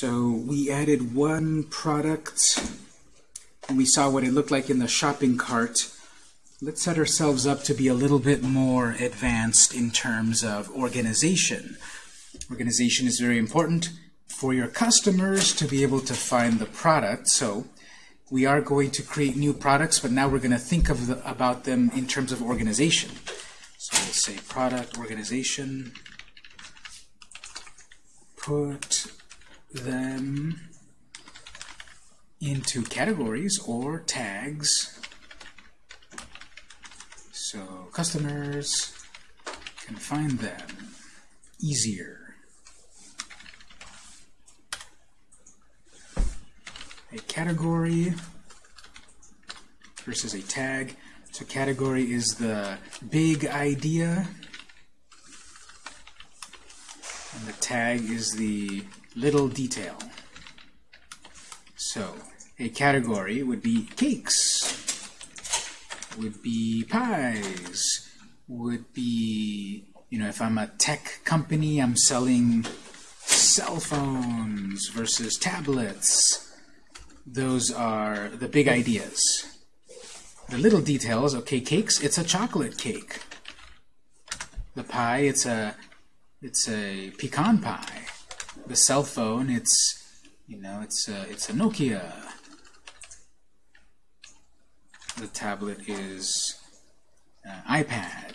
So we added one product, and we saw what it looked like in the shopping cart. Let's set ourselves up to be a little bit more advanced in terms of organization. Organization is very important for your customers to be able to find the product. So we are going to create new products, but now we're going to think of the, about them in terms of organization. So we'll say product organization, put them into categories or tags. So customers can find them easier. a category versus a tag. So category is the big idea, and the tag is the little detail. So a category would be cakes, would be pies, would be, you know, if I'm a tech company, I'm selling cell phones versus tablets those are the big ideas. The little details, okay, cakes, it's a chocolate cake. The pie, it's a it's a pecan pie. The cell phone, it's you know, it's a, it's a Nokia. The tablet is an iPad.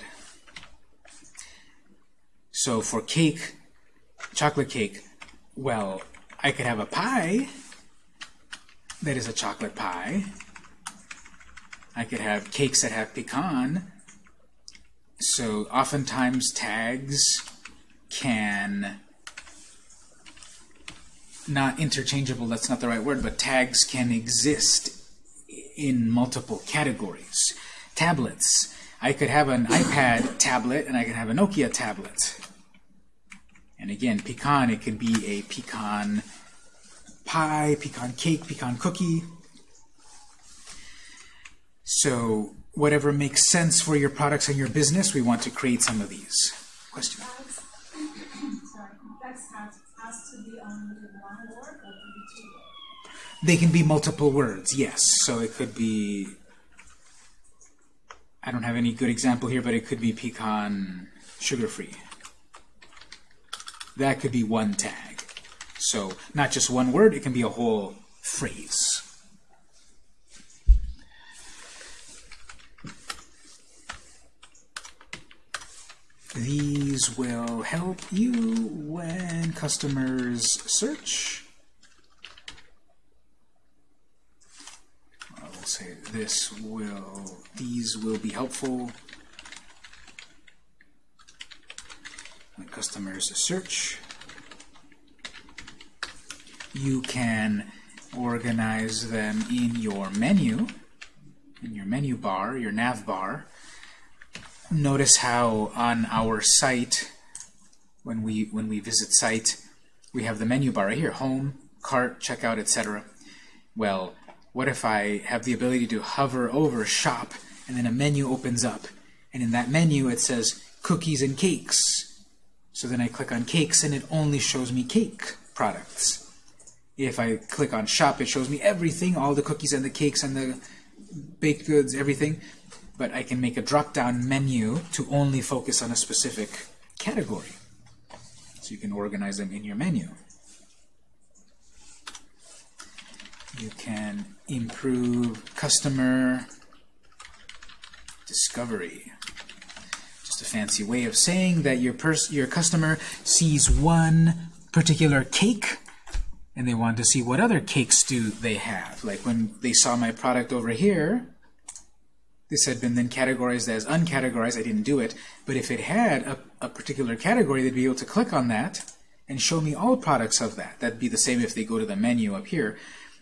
So for cake, chocolate cake, well, I could have a pie that is a chocolate pie. I could have cakes that have pecan. So oftentimes tags can, not interchangeable, that's not the right word, but tags can exist in multiple categories. Tablets. I could have an iPad tablet and I could have a Nokia tablet. And again, pecan, it could be a pecan pie, pecan cake, pecan cookie. So whatever makes sense for your products and your business, we want to create some of these. Question? They can be multiple words, yes. So it could be, I don't have any good example here, but it could be pecan sugar-free. That could be one tag. So not just one word, it can be a whole phrase. These will help you when customers search. Say this will, these will be helpful when customers search you can organize them in your menu, in your menu bar, your nav bar. Notice how on our site, when we when we visit site, we have the menu bar right here, home, cart, checkout, etc. Well, what if I have the ability to hover over shop and then a menu opens up and in that menu it says cookies and cakes. So then I click on cakes and it only shows me cake products. If I click on shop, it shows me everything, all the cookies and the cakes and the baked goods, everything. But I can make a drop-down menu to only focus on a specific category. So you can organize them in your menu. You can improve customer discovery. Just a fancy way of saying that your, your customer sees one particular cake and they want to see what other cakes do they have. Like when they saw my product over here, this had been then categorized as uncategorized. I didn't do it. But if it had a, a particular category, they'd be able to click on that and show me all products of that. That'd be the same if they go to the menu up here.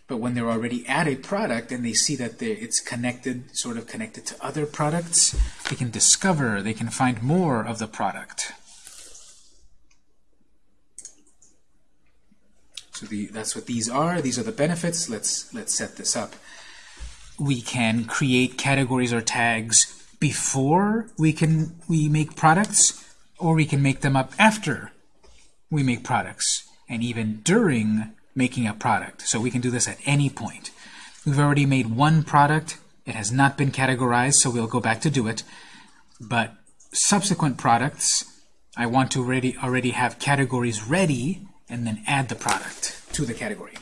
But when they're already at a product and they see that it's connected, sort of connected to other products, they can discover, they can find more of the product. So the, that's what these are. These are the benefits. Let's, let's set this up. We can create categories or tags before we can we make products, or we can make them up after we make products. And even during making a product. So we can do this at any point. We've already made one product. It has not been categorized, so we'll go back to do it. But subsequent products, I want to already, already have categories ready and then add the product to the category.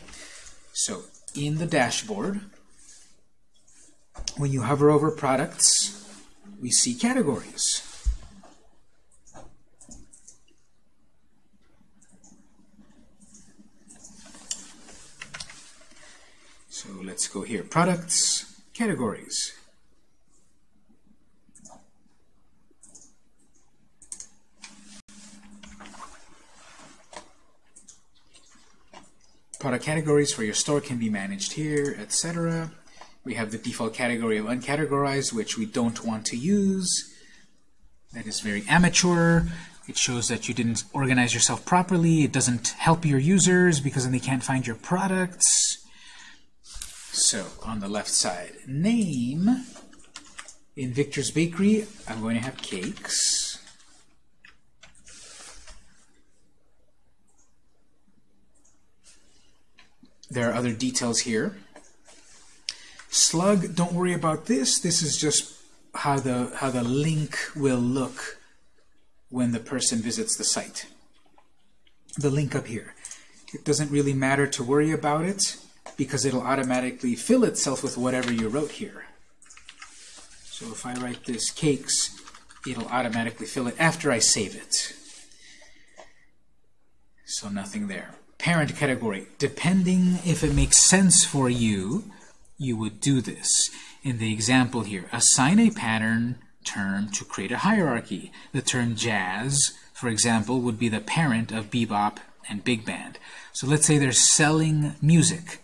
So in the dashboard, when you hover over products, we see categories. So let's go here. Products, categories. Product categories for your store can be managed here, etc. We have the default category of uncategorized, which we don't want to use. That is very amateur. It shows that you didn't organize yourself properly. It doesn't help your users because then they can't find your products. So on the left side, name. In Victor's Bakery, I'm going to have cakes. There are other details here. Slug, don't worry about this. This is just how the, how the link will look when the person visits the site. The link up here. It doesn't really matter to worry about it because it'll automatically fill itself with whatever you wrote here. So if I write this cakes, it'll automatically fill it after I save it. So nothing there. Parent category. Depending if it makes sense for you, you would do this. In the example here, assign a parent term to create a hierarchy. The term jazz, for example, would be the parent of bebop and big band. So let's say they're selling music,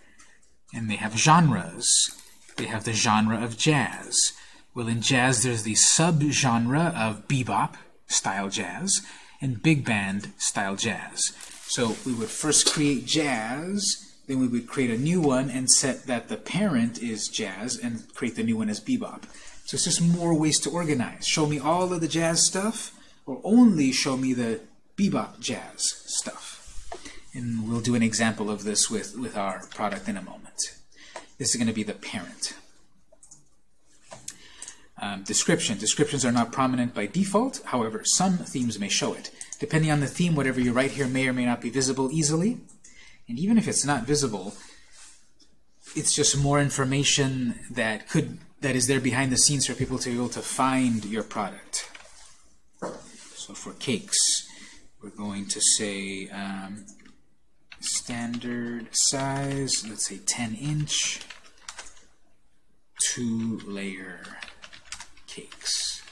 and they have genres. They have the genre of jazz. Well, in jazz, there's the subgenre of bebop style jazz and big band style jazz. So we would first create jazz, then we would create a new one and set that the parent is jazz and create the new one as bebop. So it's just more ways to organize. Show me all of the jazz stuff, or only show me the bebop jazz stuff. And we'll do an example of this with, with our product in a moment. This is going to be the parent. Um, description. Descriptions are not prominent by default. However, some themes may show it. Depending on the theme, whatever you write here may or may not be visible easily. And even if it's not visible, it's just more information that could that is there behind the scenes for people to be able to find your product. So for cakes, we're going to say um, standard size, let's say 10 inch, two layer cakes.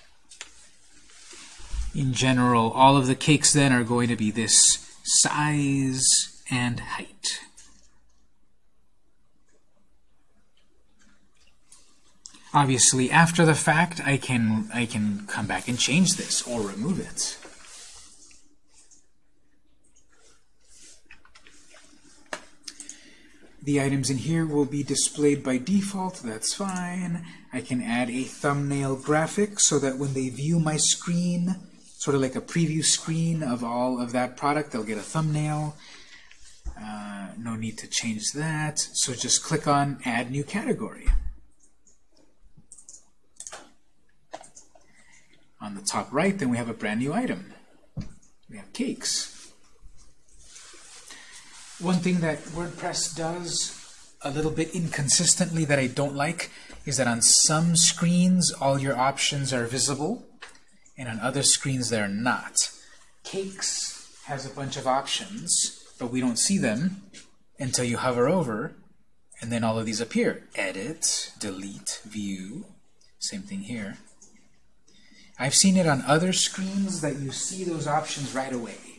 In general, all of the cakes then are going to be this size and height. Obviously, after the fact, I can, I can come back and change this or remove it. The items in here will be displayed by default, that's fine. I can add a thumbnail graphic so that when they view my screen, sort of like a preview screen of all of that product, they'll get a thumbnail. Uh, no need to change that. So just click on Add New Category. On the top right, then we have a brand new item. We have cakes. One thing that WordPress does a little bit inconsistently that I don't like is that on some screens all your options are visible and on other screens they're not. Cakes has a bunch of options but we don't see them until you hover over, and then all of these appear. Edit, delete, view. Same thing here. I've seen it on other screens that you see those options right away.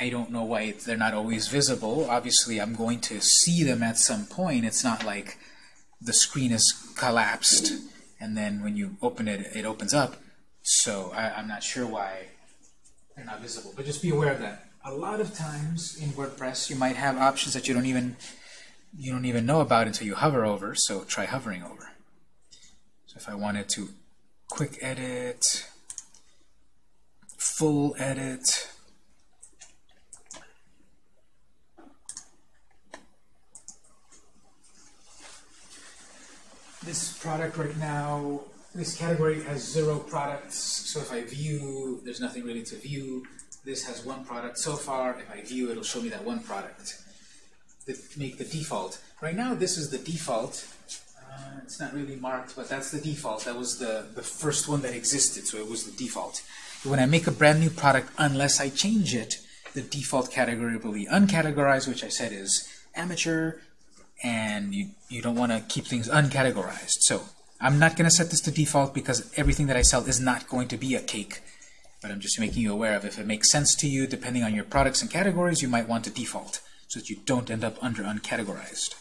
I don't know why they're not always visible. Obviously, I'm going to see them at some point. It's not like the screen is collapsed, and then when you open it, it opens up. So I, I'm not sure why they're not visible. But just be aware of that a lot of times in WordPress you might have options that you don't even you don't even know about until you hover over, so try hovering over. So if I wanted to quick edit, full edit, this product right now, this category has zero products, so if I view, there's nothing really to view. This has one product so far. If I view, it'll show me that one product. That make the default. Right now, this is the default. Uh, it's not really marked, but that's the default. That was the, the first one that existed, so it was the default. When I make a brand new product, unless I change it, the default category will be uncategorized, which I said is amateur, and you, you don't want to keep things uncategorized. So I'm not going to set this to default because everything that I sell is not going to be a cake. But I'm just making you aware of if it makes sense to you, depending on your products and categories, you might want to default so that you don't end up under uncategorized.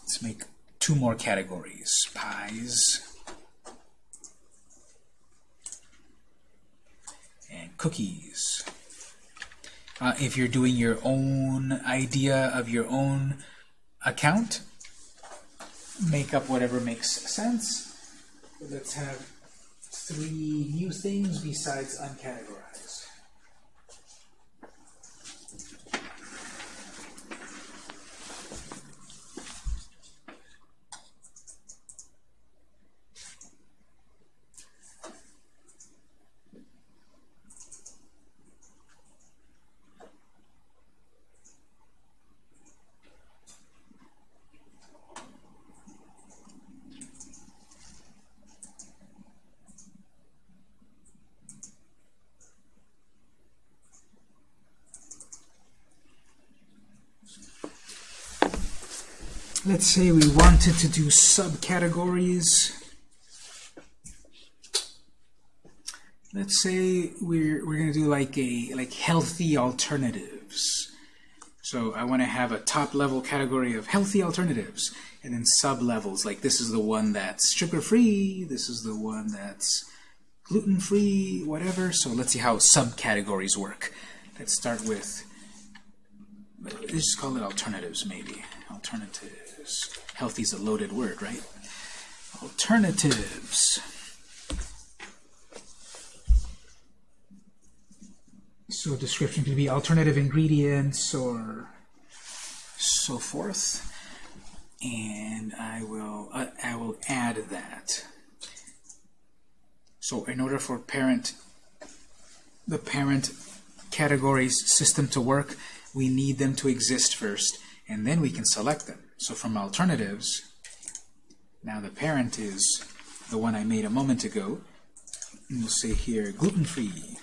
Let's make two more categories. Pies and cookies. Uh, if you're doing your own idea of your own account, make up whatever makes sense. Let's have three new things besides uncategorized. Let's say we wanted to do subcategories. Let's say we're we're gonna do like a like healthy alternatives. So I want to have a top level category of healthy alternatives, and then sub levels like this is the one that's sugar free, this is the one that's gluten free, whatever. So let's see how subcategories work. Let's start with let's just call it alternatives maybe alternatives. Healthy is a loaded word, right? Alternatives. So description could be alternative ingredients or so forth. And I will uh, I will add that. So in order for parent the parent categories system to work, we need them to exist first, and then we can select them. So from alternatives, now the parent is the one I made a moment ago. And we'll say here gluten-free.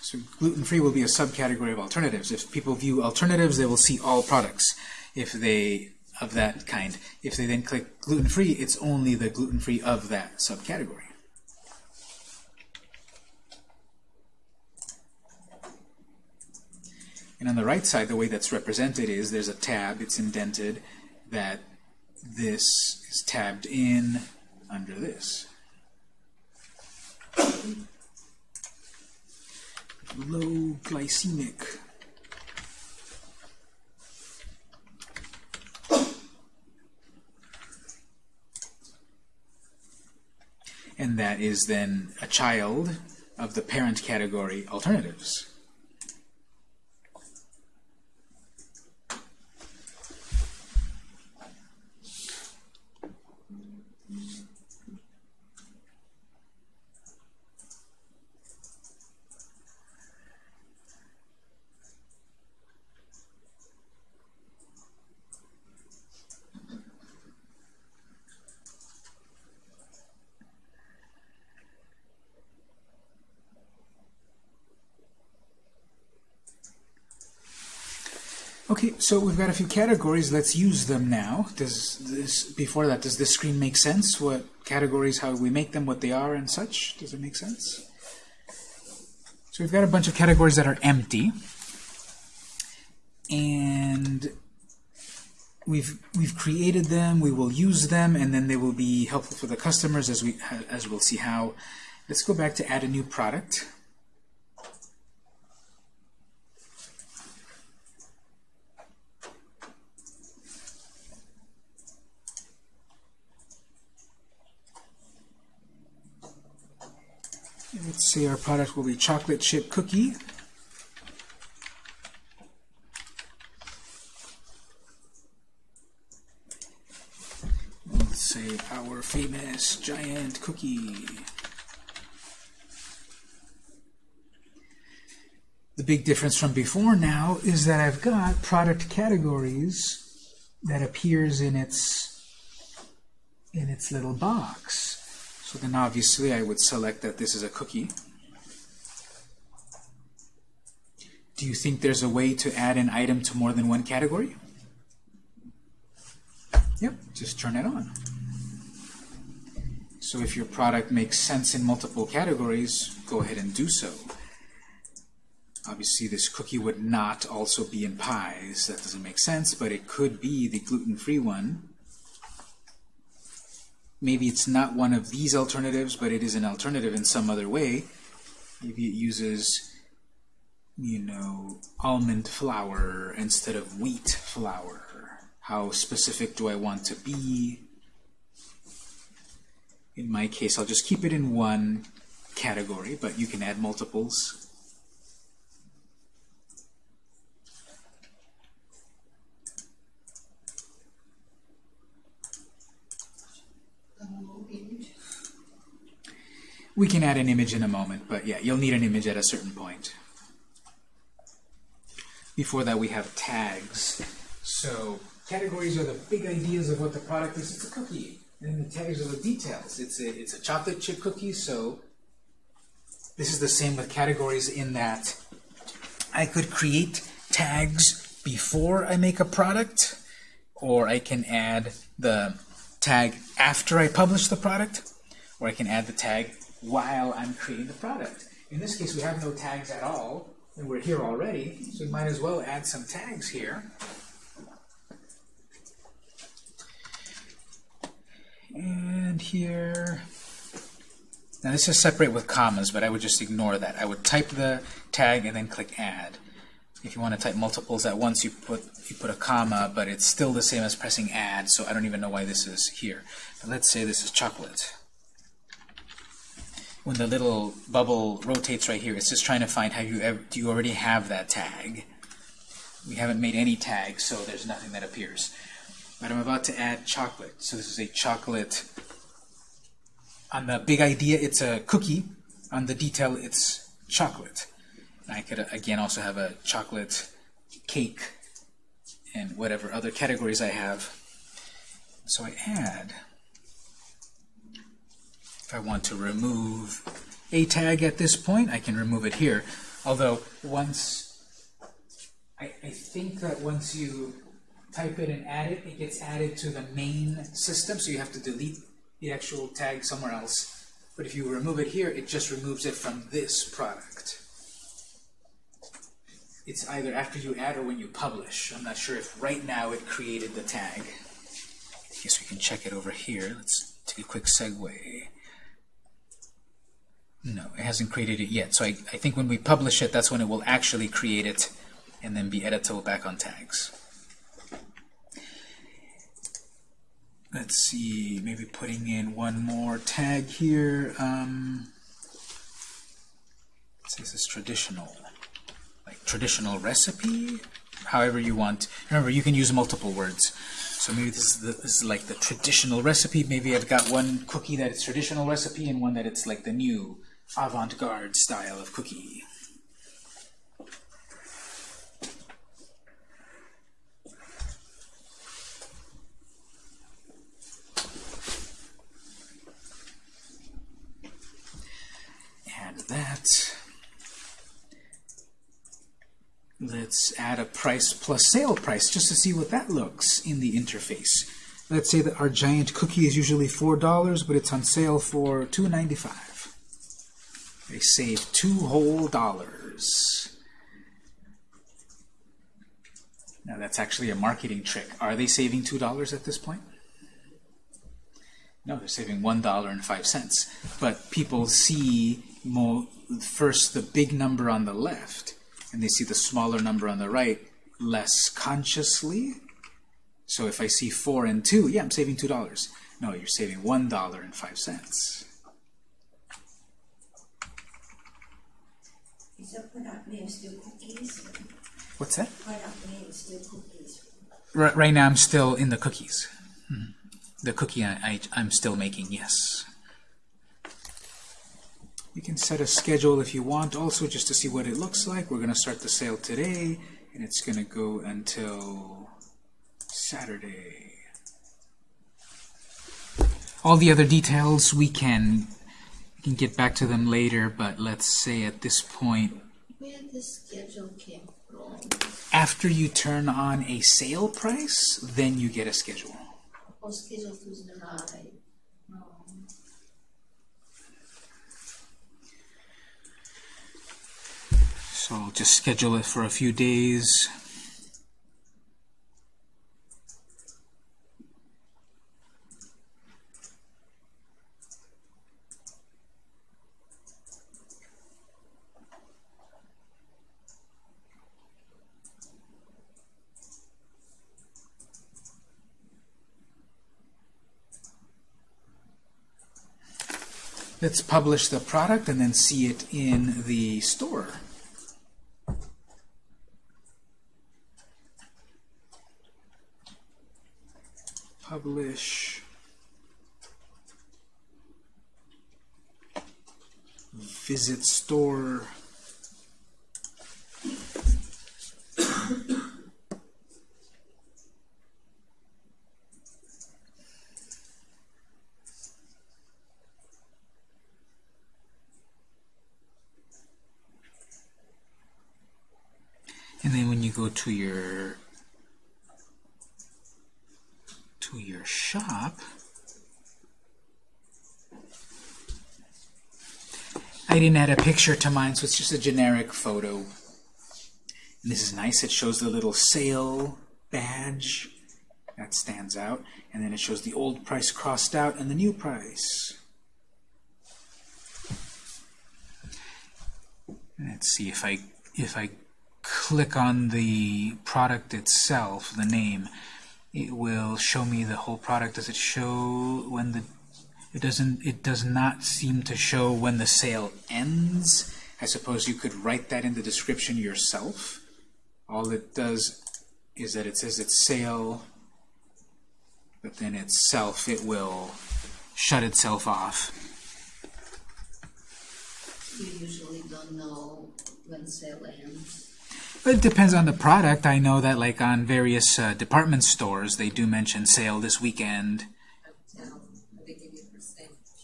So gluten-free will be a subcategory of alternatives. If people view alternatives, they will see all products if they of that kind. If they then click gluten-free, it's only the gluten-free of that subcategory. And on the right side, the way that's represented is there's a tab, it's indented, that this is tabbed in under this. Low glycemic. And that is then a child of the parent category alternatives. Okay, so we've got a few categories. Let's use them now. Does this before that, does this screen make sense? What categories, how we make them, what they are, and such? Does it make sense? So we've got a bunch of categories that are empty, and we've we've created them. We will use them, and then they will be helpful for the customers as we as we'll see how. Let's go back to add a new product. Let's say our product will be chocolate chip cookie. Let's say our famous giant cookie. The big difference from before now is that I've got product categories that appears in its in its little box. So then obviously I would select that this is a cookie. Do you think there's a way to add an item to more than one category? Yep, just turn it on. So if your product makes sense in multiple categories, go ahead and do so. Obviously, this cookie would not also be in pies. That doesn't make sense, but it could be the gluten-free one. Maybe it's not one of these alternatives, but it is an alternative in some other way. Maybe it uses, you know, almond flour instead of wheat flour. How specific do I want to be? In my case, I'll just keep it in one category, but you can add multiples. We can add an image in a moment, but yeah, you'll need an image at a certain point. Before that, we have tags. So categories are the big ideas of what the product is. It's a cookie. And the tags are the details. It's a, it's a chocolate chip cookie, so this is the same with categories in that I could create tags before I make a product, or I can add the tag after I publish the product, or I can add the tag while I'm creating the product. In this case, we have no tags at all, and we're here already, so we might as well add some tags here. And here, now this is separate with commas, but I would just ignore that. I would type the tag and then click add. If you want to type multiples at once, you put you put a comma, but it's still the same as pressing add, so I don't even know why this is here. But let's say this is chocolate. When the little bubble rotates right here, it's just trying to find have you ever do you already have that tag? We haven't made any tags, so there's nothing that appears. But I'm about to add chocolate. So this is a chocolate. On the big idea, it's a cookie. On the detail, it's chocolate. I could, again, also have a chocolate cake and whatever other categories I have. So I add. If I want to remove a tag at this point, I can remove it here. Although once, I, I think that once you type it and add it, it gets added to the main system, so you have to delete the actual tag somewhere else. But if you remove it here, it just removes it from this product. It's either after you add or when you publish. I'm not sure if right now it created the tag. I guess we can check it over here. Let's take a quick segue. No, it hasn't created it yet. So I, I think when we publish it, that's when it will actually create it and then be editable back on tags. Let's see, maybe putting in one more tag here. Um, this is traditional, like traditional recipe, however you want. Remember, you can use multiple words. So maybe this is, the, this is like the traditional recipe. Maybe I've got one cookie that it's traditional recipe and one that it's like the new avant-garde style of cookie. Add that. Let's add a price plus sale price just to see what that looks in the interface. Let's say that our giant cookie is usually $4, but it's on sale for $2.95. They save two whole dollars. Now that's actually a marketing trick. Are they saving $2 at this point? No, they're saving $1.05. But people see more, first the big number on the left, and they see the smaller number on the right less consciously. So if I see 4 and 2, yeah, I'm saving $2. No, you're saving $1.05. Is the product cookies? What's that? Product cookies. Right, right now I'm still in the cookies. Hmm. the cookie I, I, I'm still making, yes. You can set a schedule if you want, also just to see what it looks like. We're going to start the sale today, and it's going to go until Saturday. All the other details we can we can get back to them later, but let's say at this point, Where the schedule came from? after you turn on a sale price, then you get a schedule. So I'll just schedule it for a few days. Let's publish the product and then see it in the store. publish visit store and then when you to your to your shop, I didn't add a picture to mine, so it's just a generic photo. And this is nice. It shows the little sale badge that stands out, and then it shows the old price crossed out and the new price. Let's see if I if I click on the product itself, the name it will show me the whole product. Does it show when the it doesn't it does not seem to show when the sale ends. I suppose you could write that in the description yourself. All it does is that it says it's sale, but then itself it will shut itself off. You usually don't know when sale ends. It depends on the product. I know that like on various uh, department stores, they do mention sale this weekend,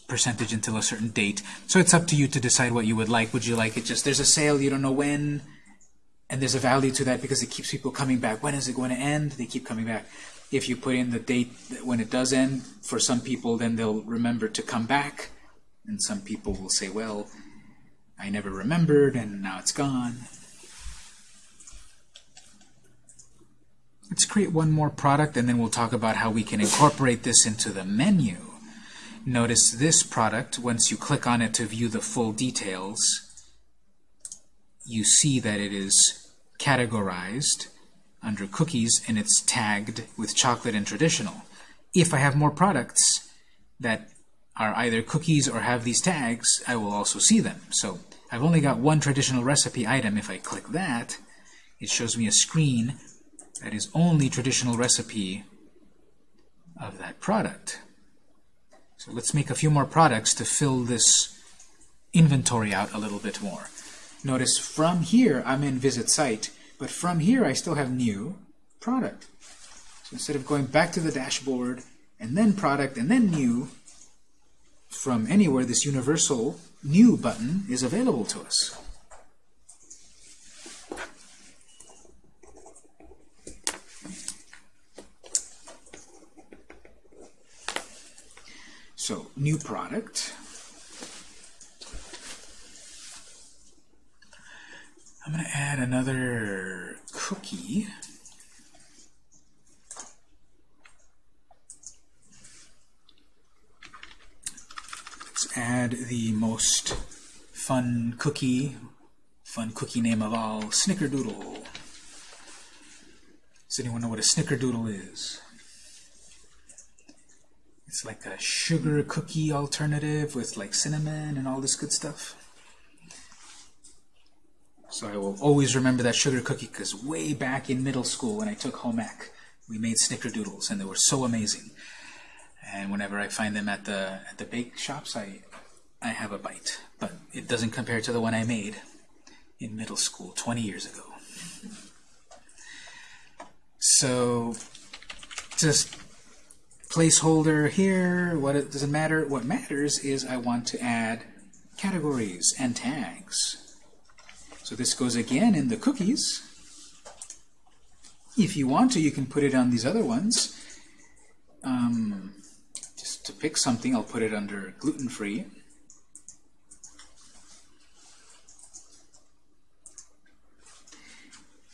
percentage until a certain date. So it's up to you to decide what you would like. Would you like it just, there's a sale, you don't know when, and there's a value to that because it keeps people coming back. When is it going to end? They keep coming back. If you put in the date when it does end, for some people, then they'll remember to come back. And some people will say, well, I never remembered, and now it's gone. Let's create one more product, and then we'll talk about how we can incorporate this into the menu. Notice this product, once you click on it to view the full details, you see that it is categorized under cookies, and it's tagged with chocolate and traditional. If I have more products that are either cookies or have these tags, I will also see them. So I've only got one traditional recipe item. If I click that, it shows me a screen that is only traditional recipe of that product. So let's make a few more products to fill this inventory out a little bit more. Notice from here, I'm in Visit Site, but from here I still have New Product. So instead of going back to the dashboard, and then Product, and then New, from anywhere, this universal New button is available to us. So, new product. I'm going to add another cookie. Let's add the most fun cookie, fun cookie name of all, Snickerdoodle. Does anyone know what a Snickerdoodle is? It's like a sugar cookie alternative with like cinnamon and all this good stuff. So I will always remember that sugar cookie because way back in middle school when I took home ec, we made snickerdoodles and they were so amazing. And whenever I find them at the at the bake shops, I I have a bite. But it doesn't compare to the one I made in middle school 20 years ago. So just placeholder here. What it doesn't matter. What matters is I want to add categories and tags. So this goes again in the cookies. If you want to, you can put it on these other ones. Um, just to pick something, I'll put it under gluten-free.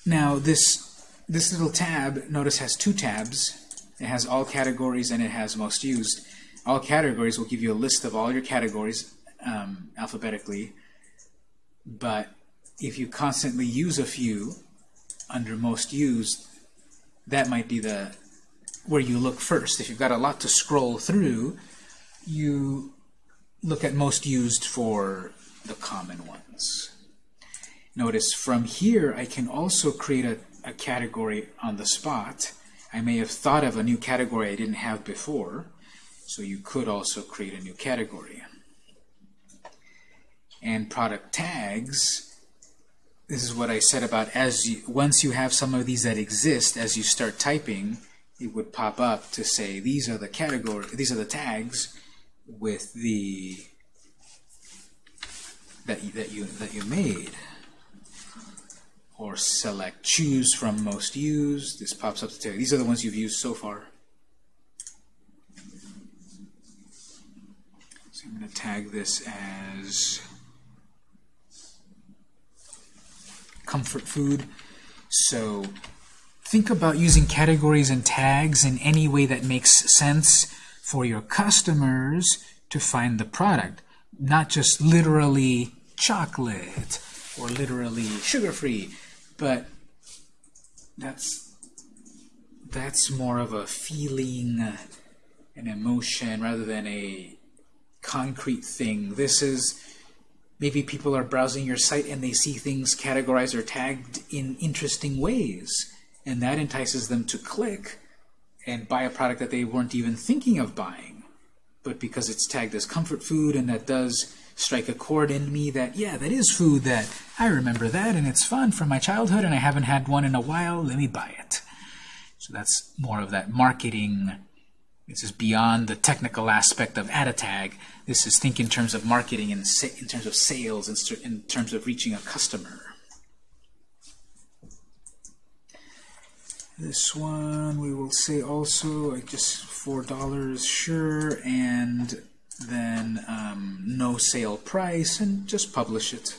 Now this this little tab, notice, has two tabs. It has all categories and it has most used. All categories will give you a list of all your categories um, alphabetically, but if you constantly use a few under most used, that might be the where you look first. If you've got a lot to scroll through, you look at most used for the common ones. Notice from here I can also create a, a category on the spot. I may have thought of a new category I didn't have before, so you could also create a new category. And product tags, this is what I said about as you, once you have some of these that exist, as you start typing, it would pop up to say these are the category, these are the tags with the that you, that you that you made or select choose from most used. This pops up to tell you these are the ones you've used so far. So I'm going to tag this as comfort food. So think about using categories and tags in any way that makes sense for your customers to find the product, not just literally chocolate or literally sugar-free, but that's that's more of a feeling, an emotion, rather than a concrete thing. This is maybe people are browsing your site and they see things categorized or tagged in interesting ways, and that entices them to click and buy a product that they weren't even thinking of buying. But because it's tagged as comfort food and that does strike a chord in me that, yeah, that is food that I remember that and it's fun from my childhood and I haven't had one in a while, let me buy it. So that's more of that marketing. This is beyond the technical aspect of add a tag. This is think in terms of marketing and in terms of sales and in terms of reaching a customer. This one we will say also like just four dollars sure and then um, no sale price, and just publish it.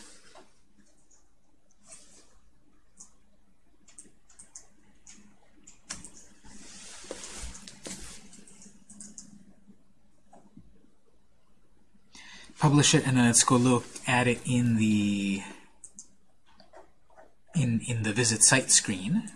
Publish it, and then let's go look at it in the in in the visit site screen.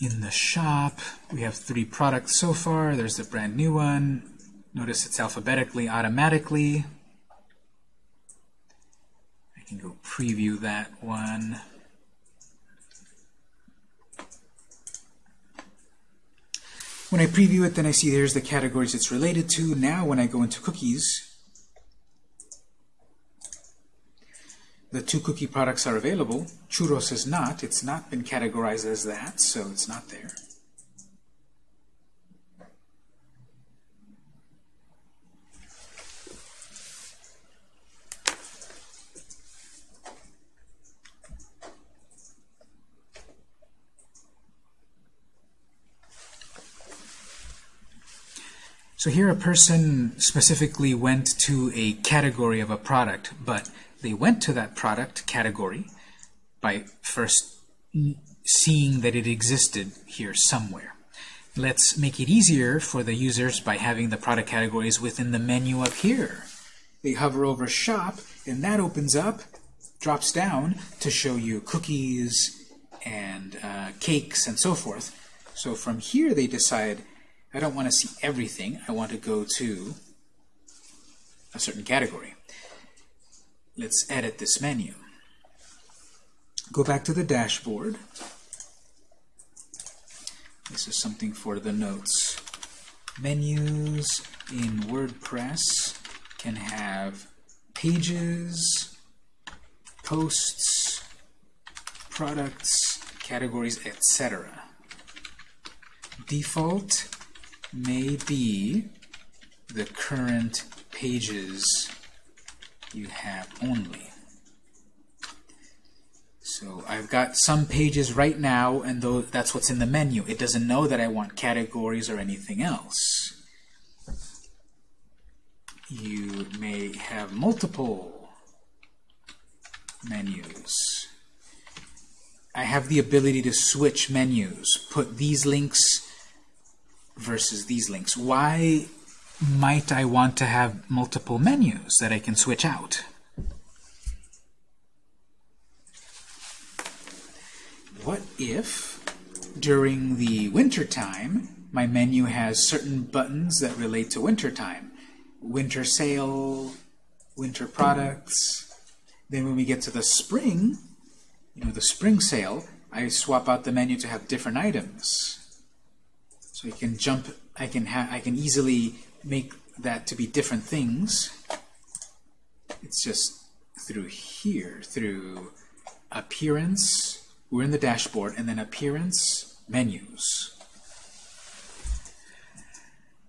In the shop. We have three products so far. There's the brand new one. Notice it's alphabetically automatically. I can go preview that one. When I preview it, then I see there's the categories it's related to. Now when I go into cookies, the two cookie products are available. Churros is not. It's not been categorized as that, so it's not there. So here a person specifically went to a category of a product, but they went to that product category by first seeing that it existed here somewhere. Let's make it easier for the users by having the product categories within the menu up here. They hover over shop and that opens up, drops down to show you cookies and uh, cakes and so forth. So from here they decide, I don't want to see everything, I want to go to a certain category. Let's edit this menu. Go back to the dashboard. This is something for the notes. Menus in WordPress can have pages, posts, products, categories, etc. Default may be the current pages you have only. So I've got some pages right now, and though that's what's in the menu. It doesn't know that I want categories or anything else. You may have multiple menus. I have the ability to switch menus, put these links versus these links. Why might I want to have multiple menus that I can switch out? What if, during the winter time, my menu has certain buttons that relate to winter time? Winter sale, winter products. Then when we get to the spring, you know, the spring sale, I swap out the menu to have different items. So I can jump, I can have, I can easily make that to be different things. It's just through here, through appearance, we're in the dashboard, and then appearance, menus.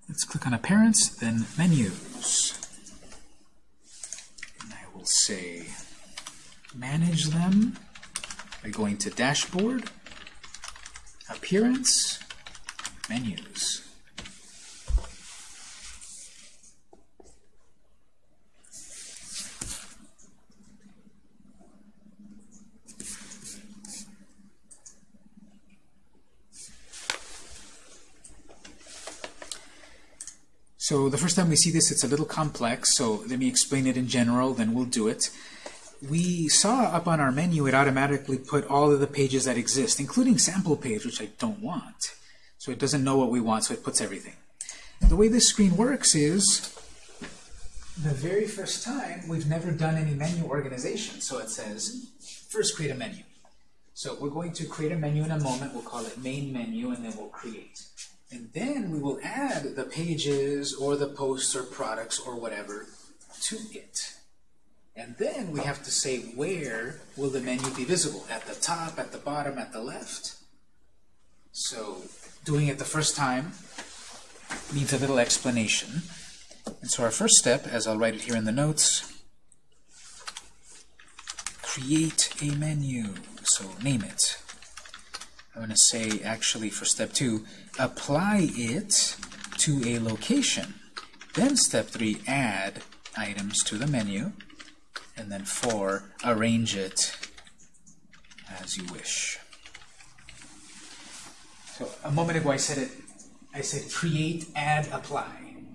Let's click on appearance, then menus. And I will say manage them by going to dashboard, appearance, menus. So the first time we see this, it's a little complex, so let me explain it in general, then we'll do it. We saw up on our menu, it automatically put all of the pages that exist, including sample page, which I don't want. So it doesn't know what we want, so it puts everything. The way this screen works is, the very first time, we've never done any menu organization. So it says, first create a menu. So we're going to create a menu in a moment. We'll call it main menu, and then we'll create. And then we will add the pages or the posts or products or whatever to it. And then we have to say where will the menu be visible? At the top, at the bottom, at the left? So doing it the first time needs a little explanation. And so our first step, as I'll write it here in the notes, create a menu. So name it. I'm going to say, actually, for step two, apply it to a location. Then step three, add items to the menu. And then four, arrange it as you wish. So a moment ago I said it, I said create, add, apply.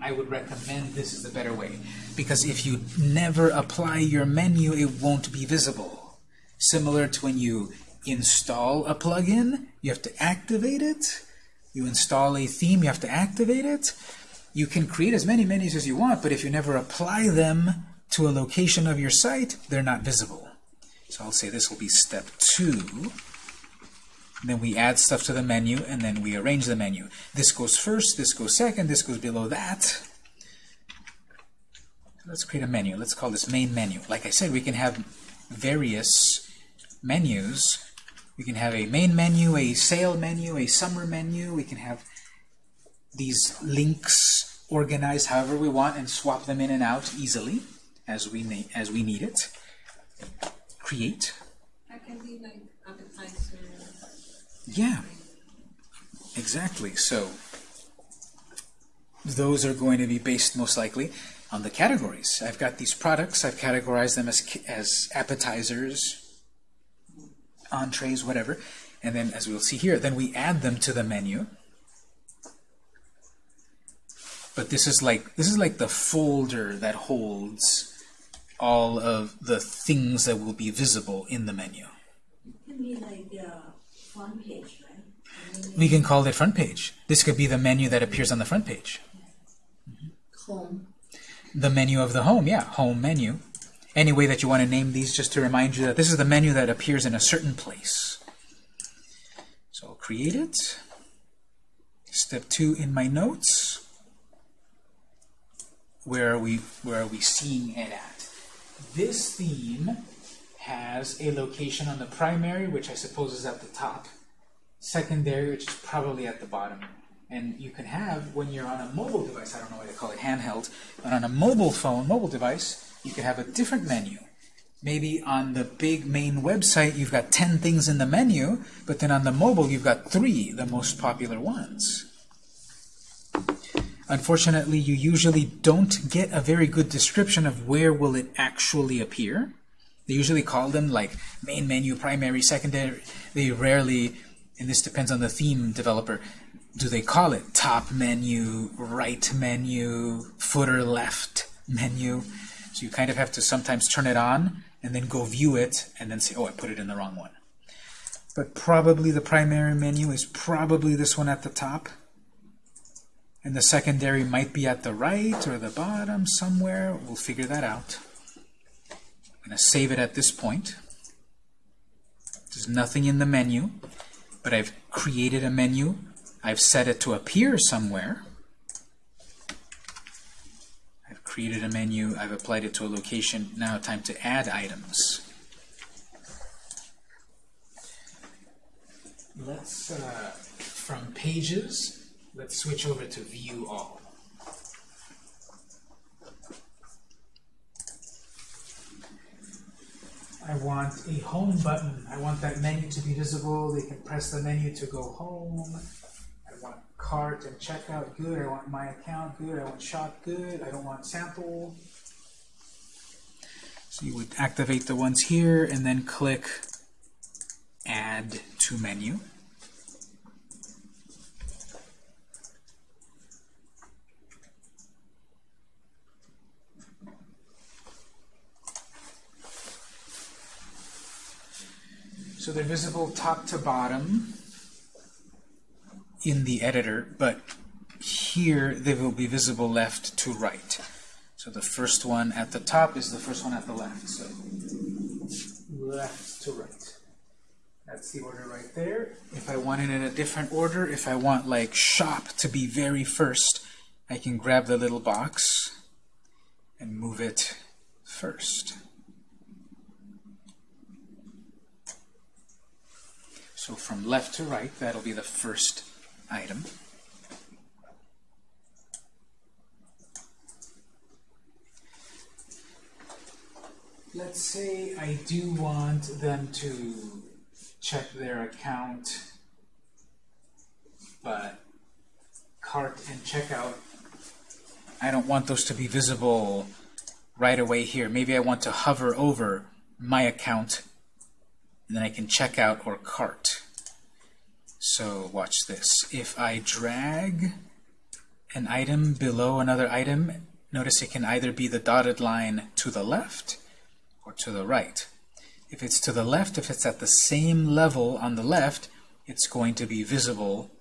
I would recommend this is the better way. Because if you never apply your menu, it won't be visible. Similar to when you install a plugin, you have to activate it. You install a theme, you have to activate it. You can create as many menus as you want, but if you never apply them to a location of your site, they're not visible. So I'll say this will be step two. Then we add stuff to the menu, and then we arrange the menu. This goes first, this goes second, this goes below that. Let's create a menu. Let's call this main menu. Like I said, we can have various menus we can have a main menu, a sale menu, a summer menu. We can have these links organized however we want and swap them in and out easily as we as we need it. Create. That can be like appetizer. Yeah, exactly. So those are going to be based most likely on the categories. I've got these products. I've categorized them as, as appetizers, entrees, whatever. And then, as we'll see here, then we add them to the menu. But this is like this is like the folder that holds all of the things that will be visible in the menu. It can be like the front page, right? We can call it front page. This could be the menu that appears on the front page. Home. The menu of the home, yeah, home menu. Any way that you want to name these, just to remind you that this is the menu that appears in a certain place. So I'll create it. Step two in my notes. Where are we where are we seeing it at? This theme has a location on the primary, which I suppose is at the top, secondary, which is probably at the bottom. And you can have, when you're on a mobile device, I don't know why they call it handheld, but on a mobile phone, mobile device, you can have a different menu. Maybe on the big main website, you've got 10 things in the menu, but then on the mobile, you've got three, the most popular ones. Unfortunately, you usually don't get a very good description of where will it actually appear. They usually call them like main menu, primary, secondary. They rarely, and this depends on the theme developer, do they call it top menu, right menu, footer left menu? You kind of have to sometimes turn it on and then go view it and then say, oh, I put it in the wrong one. But probably the primary menu is probably this one at the top. And the secondary might be at the right or the bottom somewhere. We'll figure that out. I'm going to save it at this point. There's nothing in the menu, but I've created a menu. I've set it to appear somewhere. I've created a menu. I've applied it to a location. Now time to add items. Let's, uh, from Pages, let's switch over to View All. I want a home button. I want that menu to be visible. They can press the menu to go home. Cart and checkout, good. I want my account, good. I want shop, good. I don't want sample. So you would activate the ones here and then click Add to Menu. So they're visible top to bottom in the editor, but here they will be visible left to right. So the first one at the top is the first one at the left. So left to right. That's the order right there. If I want it in a different order, if I want like shop to be very first, I can grab the little box and move it first. So from left to right, that'll be the first item. Let's say I do want them to check their account, but cart and checkout, I don't want those to be visible right away here. Maybe I want to hover over my account and then I can check out or cart. So watch this. If I drag an item below another item, notice it can either be the dotted line to the left or to the right. If it's to the left, if it's at the same level on the left, it's going to be visible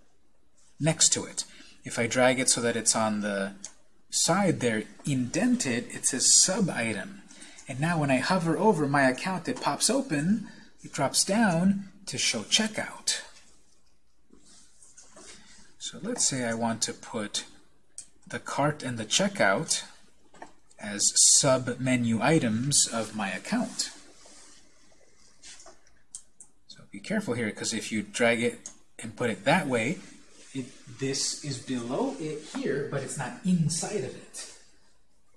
next to it. If I drag it so that it's on the side there, indented, it says sub-item. And now when I hover over my account, it pops open, it drops down to show checkout. So let's say I want to put the cart and the checkout as sub-menu items of my account. So be careful here, because if you drag it and put it that way, it, this is below it here, but it's not inside of it.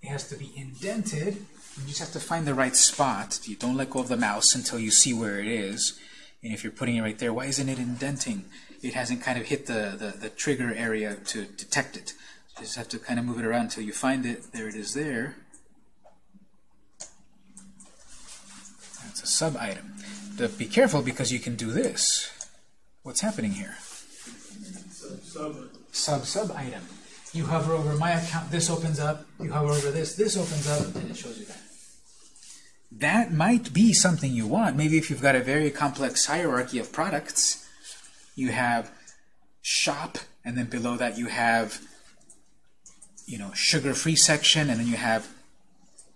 It has to be indented. You just have to find the right spot. You don't let go of the mouse until you see where it is. And if you're putting it right there, why isn't it indenting? It hasn't kind of hit the, the, the trigger area to detect it. You just have to kind of move it around until you find it. There it is there. That's a sub-item. Be careful because you can do this. What's happening here? Sub-sub-item. You hover over my account, this opens up. You hover over this, this opens up, and it shows you that. That might be something you want. Maybe if you've got a very complex hierarchy of products, you have shop, and then below that you have you know, sugar-free section, and then you have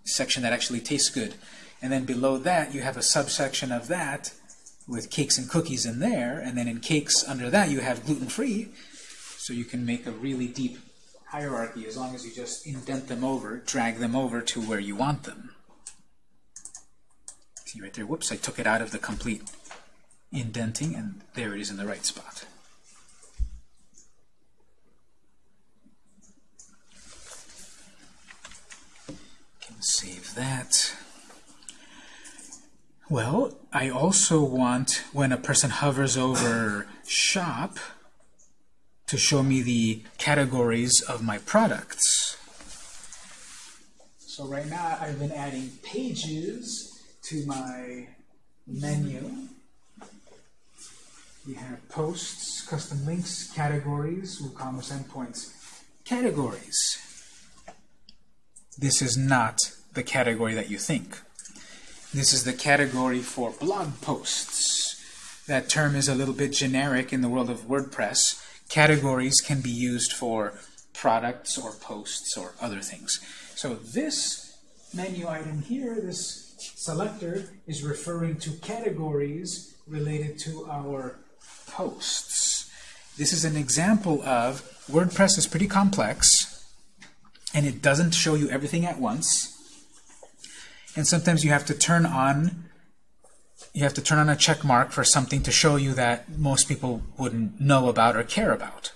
section that actually tastes good. And then below that, you have a subsection of that with cakes and cookies in there. And then in cakes under that, you have gluten-free. So you can make a really deep hierarchy as long as you just indent them over, drag them over to where you want them. See right there, whoops, I took it out of the complete indenting, and there it is in the right spot. Can save that. Well, I also want, when a person hovers over shop, to show me the categories of my products. So right now I've been adding pages to my menu. We have posts, custom links, categories, WooCommerce endpoints. Categories. This is not the category that you think. This is the category for blog posts. That term is a little bit generic in the world of WordPress. Categories can be used for products or posts or other things. So this menu item here, this selector, is referring to categories related to our posts. This is an example of WordPress is pretty complex, and it doesn't show you everything at once. And sometimes you have to turn on you have to turn on a check mark for something to show you that most people wouldn't know about or care about.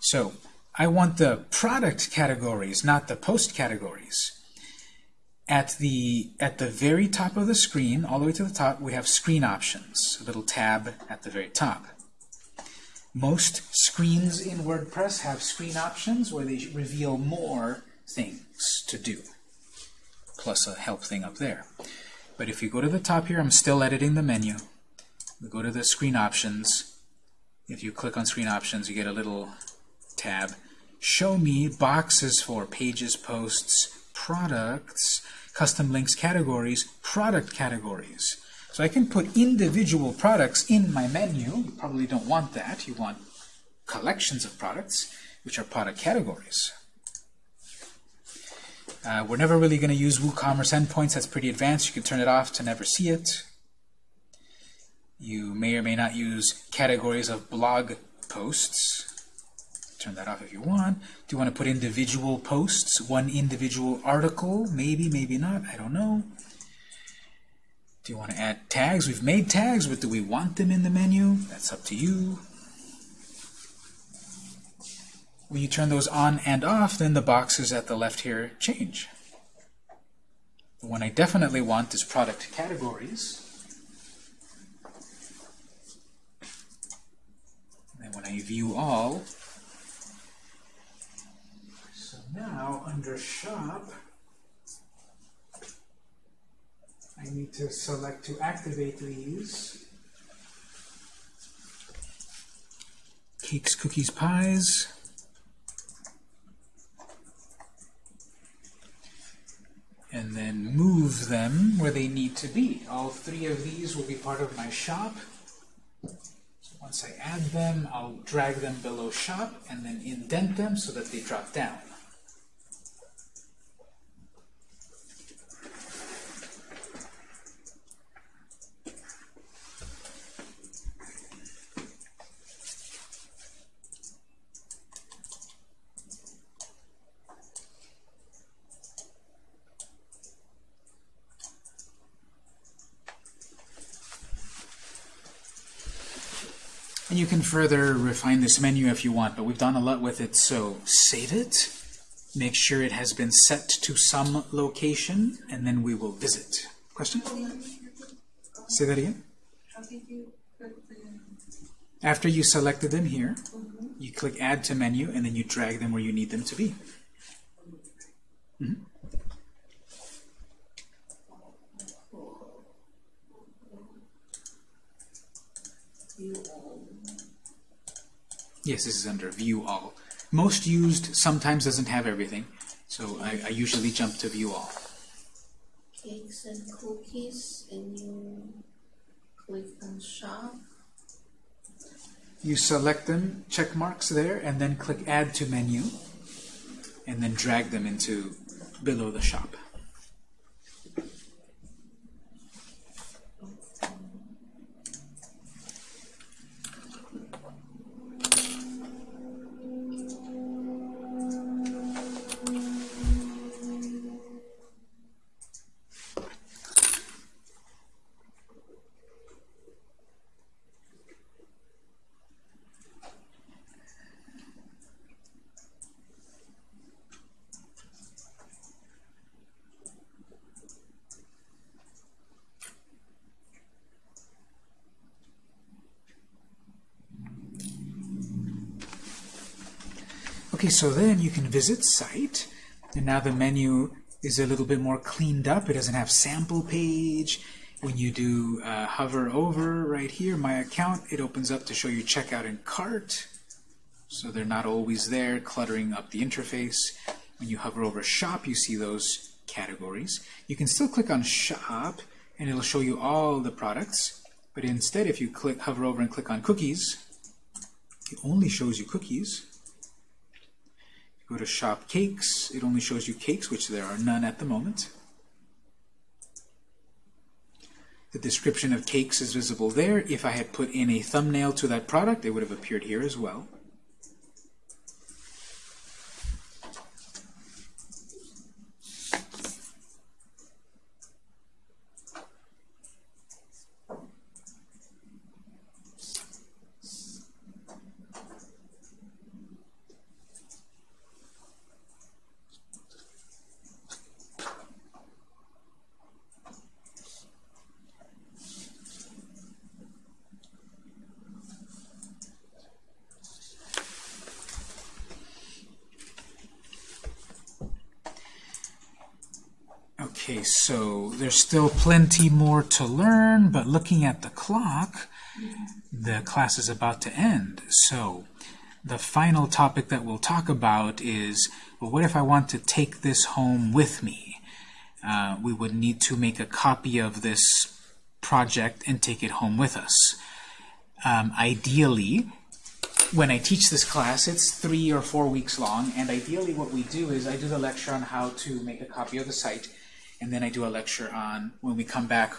So I want the product categories, not the post categories. At the, at the very top of the screen, all the way to the top, we have screen options, a little tab at the very top. Most screens in WordPress have screen options where they reveal more things to do, plus a help thing up there. But if you go to the top here, I'm still editing the menu. We go to the screen options. If you click on screen options, you get a little tab. Show me boxes for pages, posts, products, custom links categories, product categories. So I can put individual products in my menu. You probably don't want that. You want collections of products, which are product categories. Uh, we're never really going to use WooCommerce endpoints. That's pretty advanced. You can turn it off to never see it. You may or may not use categories of blog posts. Turn that off if you want. Do you want to put individual posts, one individual article? Maybe, maybe not. I don't know. Do you want to add tags? We've made tags, but do we want them in the menu? That's up to you. When you turn those on and off, then the boxes at the left here change. The one I definitely want is product categories. And when I view all, now under shop, I need to select to activate these. Cakes, cookies, pies. and then move them where they need to be. All three of these will be part of my shop. So once I add them, I'll drag them below shop and then indent them so that they drop down. And you can further refine this menu if you want, but we've done a lot with it, so save it. Make sure it has been set to some location, and then we will visit. Question? Say that again. After you selected them here, you click Add to Menu, and then you drag them where you need them to be. Yes, this is under View All. Most used sometimes doesn't have everything, so I, I usually jump to View All. Cakes and cookies, and you click on Shop. You select them, check marks there, and then click Add to Menu, and then drag them into below the shop. So then you can visit site, and now the menu is a little bit more cleaned up. It doesn't have sample page. When you do uh, hover over right here, my account, it opens up to show you checkout and cart. So they're not always there, cluttering up the interface. When you hover over shop, you see those categories. You can still click on shop, and it'll show you all the products. But instead, if you click hover over and click on cookies, it only shows you cookies. Go to shop cakes, it only shows you cakes, which there are none at the moment. The description of cakes is visible there. If I had put in a thumbnail to that product, it would have appeared here as well. Okay, so there's still plenty more to learn, but looking at the clock, the class is about to end. So the final topic that we'll talk about is, well, what if I want to take this home with me? Uh, we would need to make a copy of this project and take it home with us. Um, ideally, when I teach this class, it's three or four weeks long, and ideally what we do is I do the lecture on how to make a copy of the site, and then I do a lecture on, when we come back,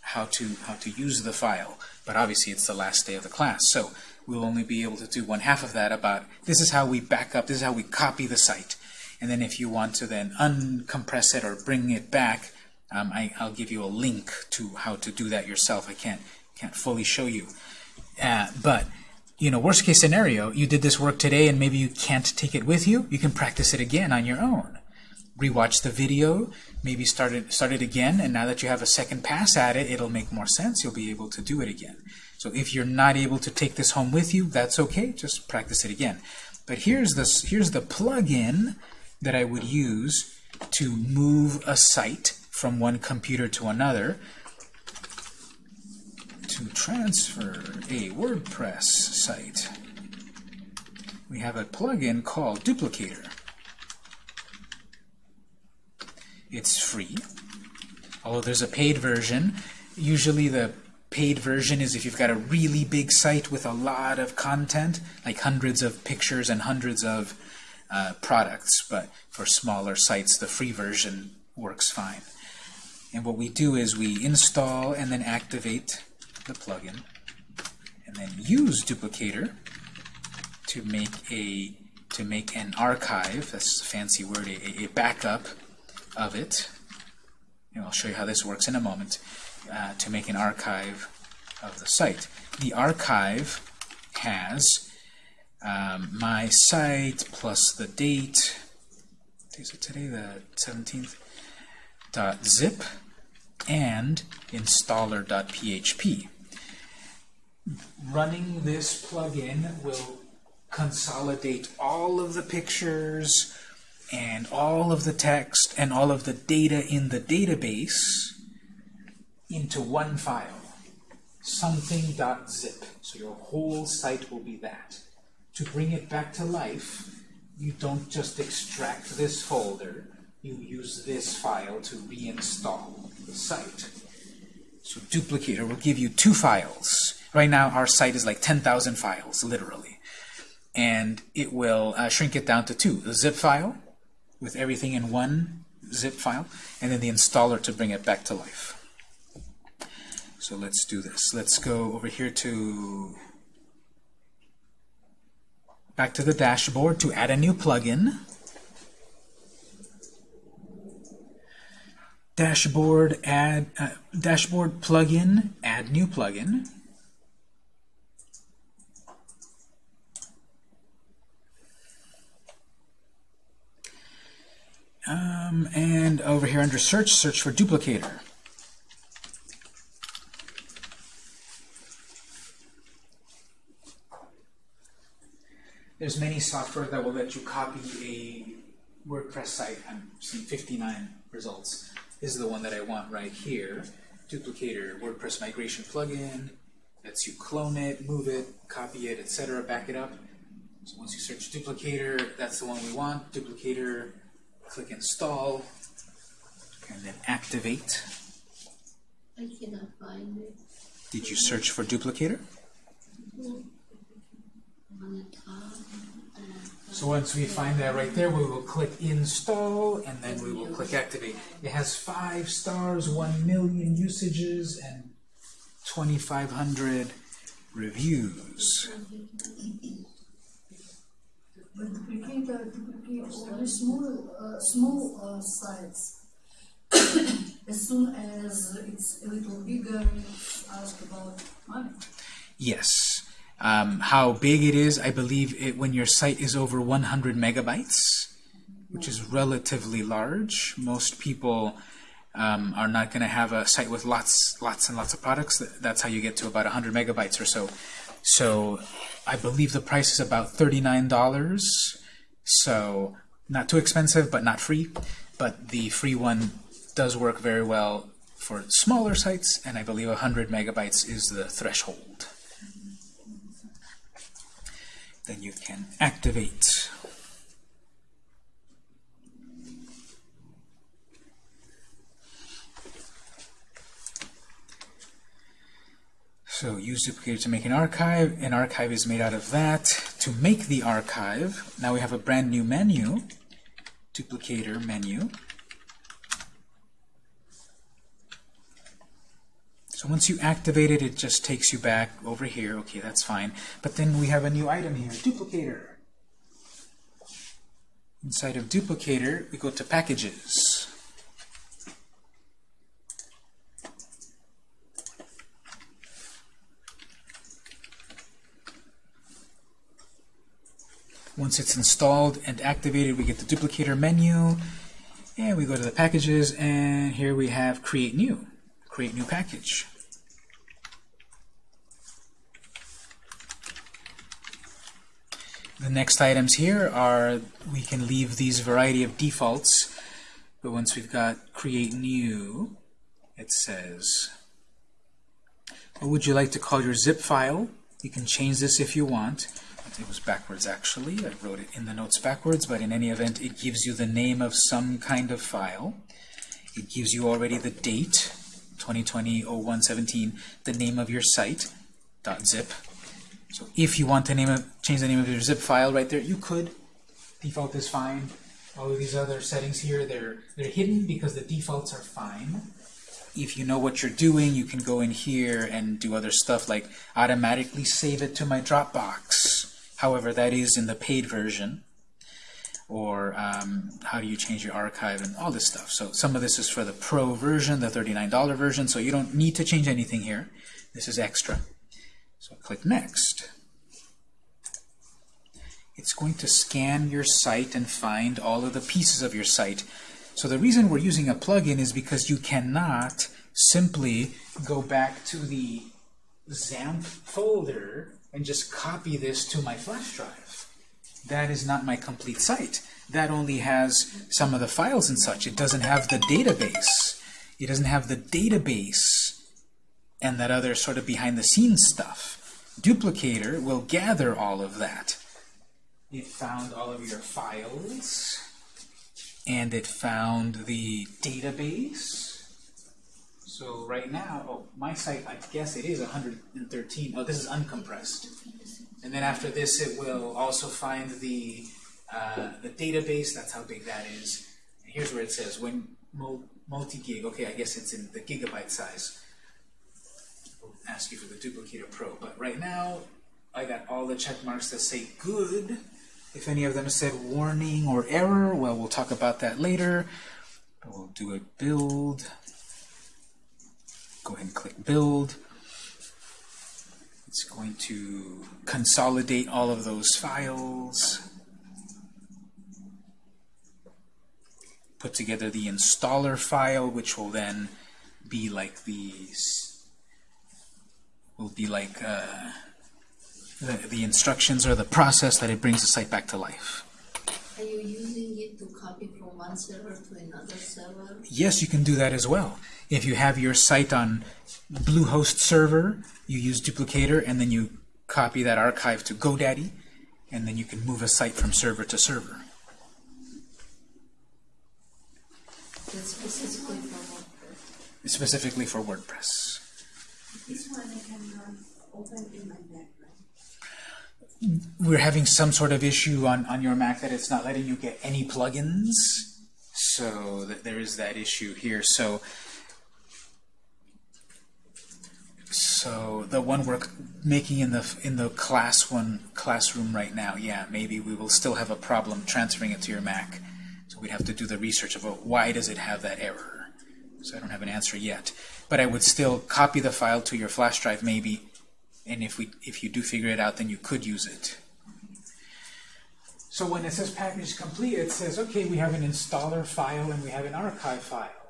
how to, how to use the file. But obviously it's the last day of the class, so we'll only be able to do one half of that about, this is how we back up, this is how we copy the site. And then if you want to then uncompress it or bring it back, um, I, I'll give you a link to how to do that yourself. I can't, can't fully show you. Uh, but you know, worst case scenario, you did this work today and maybe you can't take it with you, you can practice it again on your own. Rewatch the video, maybe start it, start it again, and now that you have a second pass at it, it'll make more sense. You'll be able to do it again. So if you're not able to take this home with you, that's okay. Just practice it again. But here's the, here's the plug-in that I would use to move a site from one computer to another to transfer a WordPress site. We have a plugin called Duplicator. It's free, although there's a paid version. Usually the paid version is if you've got a really big site with a lot of content, like hundreds of pictures and hundreds of uh, products, but for smaller sites the free version works fine. And what we do is we install and then activate the plugin, and then use Duplicator to make a to make an archive. That's a fancy word, a, a backup of it. And I'll show you how this works in a moment. Uh, to make an archive of the site. The archive has um, my site plus the date. Is it today the 17th? Dot zip and installer.php. Running this plugin will consolidate all of the pictures and all of the text and all of the data in the database into one file, something.zip. So your whole site will be that. To bring it back to life, you don't just extract this folder, you use this file to reinstall the site. So Duplicator will give you two files. Right now our site is like 10,000 files, literally. And it will uh, shrink it down to two. The zip file, with everything in one zip file, and then the installer to bring it back to life. So let's do this. Let's go over here to back to the dashboard to add a new plugin. Dashboard add uh, dashboard plugin add new plugin. Um, and over here under search, search for duplicator. there's many software that will let you copy a WordPress site. I'm seeing 59 results. This is the one that I want right here. Duplicator WordPress migration plugin. Lets you clone it, move it, copy it, etc., back it up. So once you search duplicator, that's the one we want. Duplicator, click install, and then activate. I cannot find it Did you search for duplicator? So once we find that right there, we will click install, and then we will click activate. It has five stars, one million usages, and 2,500 reviews. But duplicate, uh, duplicate only small, uh, small uh, sites. as soon as it's a little bigger, asked about money. Yes. Um, how big it is, I believe it when your site is over 100 megabytes, which is relatively large. Most people um, are not going to have a site with lots, lots and lots of products. That's how you get to about 100 megabytes or so. So I believe the price is about $39. So not too expensive, but not free. But the free one does work very well for smaller sites, and I believe 100 megabytes is the threshold. Then you can activate. So use duplicator to make an archive. An archive is made out of that. To make the archive, now we have a brand new menu, duplicator menu. So once you activate it, it just takes you back over here. Okay, that's fine. But then we have a new item here, duplicator. Inside of duplicator, we go to packages. Once it's installed and activated, we get the duplicator menu, and we go to the packages, and here we have create new, create new package. The next items here are, we can leave these variety of defaults, but once we've got create new, it says, what would you like to call your zip file? You can change this if you want. It was backwards actually. I wrote it in the notes backwards, but in any event, it gives you the name of some kind of file. It gives you already the date, 2020-0117, the name of your site, .zip. So if you want to name of, change the name of your zip file right there, you could. Default is fine. All of these other settings here, they're, they're hidden because the defaults are fine. If you know what you're doing, you can go in here and do other stuff like automatically save it to my Dropbox. However, that is in the paid version. Or um, how do you change your archive and all this stuff. So some of this is for the pro version, the $39 version, so you don't need to change anything here. This is extra. So click Next. It's going to scan your site and find all of the pieces of your site. So the reason we're using a plugin is because you cannot simply go back to the XAMPP folder and just copy this to my flash drive. That is not my complete site. That only has some of the files and such. It doesn't have the database. It doesn't have the database and that other sort of behind-the-scenes stuff. Duplicator will gather all of that. It found all of your files, and it found the database. So right now, oh, my site, I guess it is 113. Oh, this is uncompressed. And then after this, it will also find the uh, the database. That's how big that is. And here's where it says when multi-gig. Okay, I guess it's in the gigabyte size. We'll ask you for the Duplicator Pro. But right now, I got all the check marks that say good. If any of them said warning or error, well, we'll talk about that later. But we'll do a build. Go ahead and click build. It's going to consolidate all of those files. Put together the installer file, which will then be like these will be like uh, the, the instructions or the process that it brings the site back to life. Are you using it to copy from one server to another server? Yes, you can do that as well. If you have your site on Bluehost server, you use duplicator, and then you copy that archive to GoDaddy, and then you can move a site from server to server. That's specifically for WordPress. Specifically for WordPress. This one I can uh, open in my. We're having some sort of issue on, on your Mac that it's not letting you get any plugins. So that there is that issue here. So so the one we're making in the in the class one classroom right now, yeah, maybe we will still have a problem transferring it to your Mac. So we'd have to do the research about why does it have that error. So I don't have an answer yet. But I would still copy the file to your flash drive maybe, and if we if you do figure it out, then you could use it. So when it says package complete, it says, okay, we have an installer file and we have an archive file.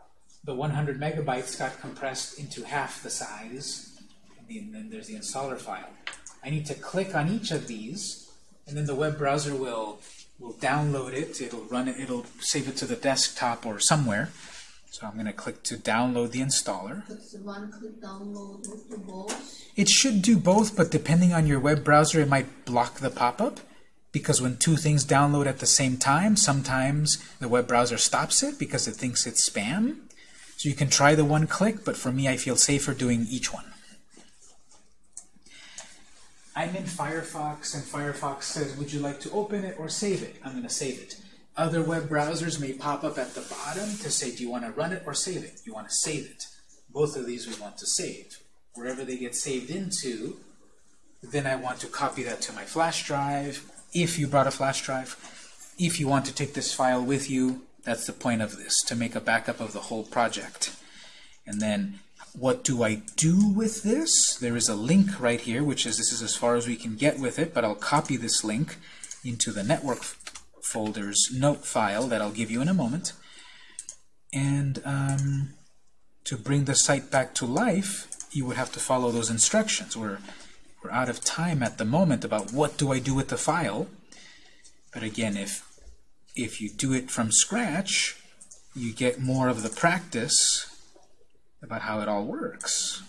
The 100 megabytes got compressed into half the size, and then there's the installer file. I need to click on each of these, and then the web browser will will download it. It'll run it. It'll save it to the desktop or somewhere. So I'm going to click to download the installer. Does one click download both? It should do both, but depending on your web browser, it might block the pop-up. Because when two things download at the same time, sometimes the web browser stops it because it thinks it's spam. So you can try the one click, but for me, I feel safer doing each one. I'm in Firefox, and Firefox says, would you like to open it or save it? I'm going to save it. Other web browsers may pop up at the bottom to say, do you want to run it or save it? You want to save it. Both of these we want to save. Wherever they get saved into, then I want to copy that to my flash drive, if you brought a flash drive. If you want to take this file with you, that's the point of this, to make a backup of the whole project. And then, what do I do with this? There is a link right here, which is this is as far as we can get with it, but I'll copy this link into the network folder's note file that I'll give you in a moment. And um, to bring the site back to life, you would have to follow those instructions. We're, we're out of time at the moment about what do I do with the file. But again, if, if you do it from scratch, you get more of the practice about how it all works.